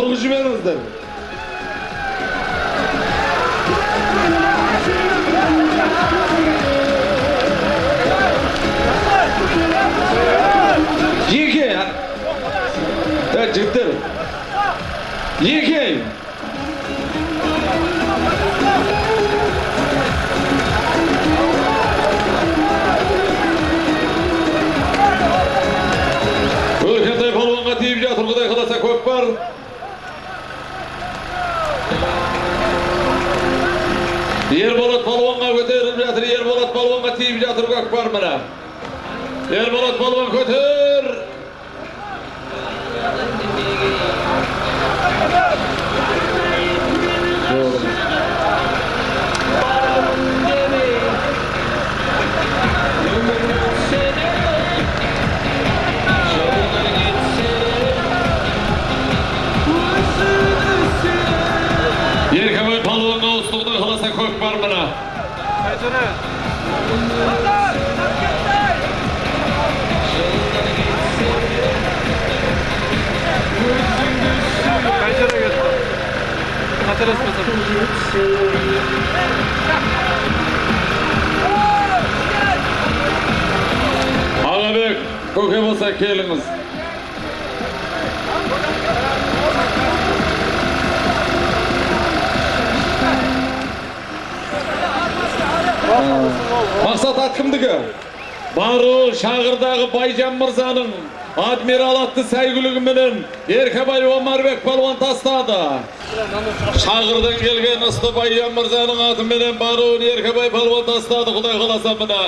тұрғызып жіберіңіздер екі е жігіттер екі жатыр қаласа көкпар Ерболат балуанға көтеріліп жатыр. Ерболат балуанға тиіп жатыр көкпар міне Ерболат балуан көтер Kork var bana. Pencere göster. Patates patates. Alabek, kokuyor olsa kelimiz. Мақсат ат кімдікі бару шағырдағы байжан мырзаның адмирал атты сәйгүлігіменен еркебай омарбек палуан тастады. Шағырдан келген ысты байжан мырзаның атыменен баруын еркебай палуан тастады құдай қаласа мына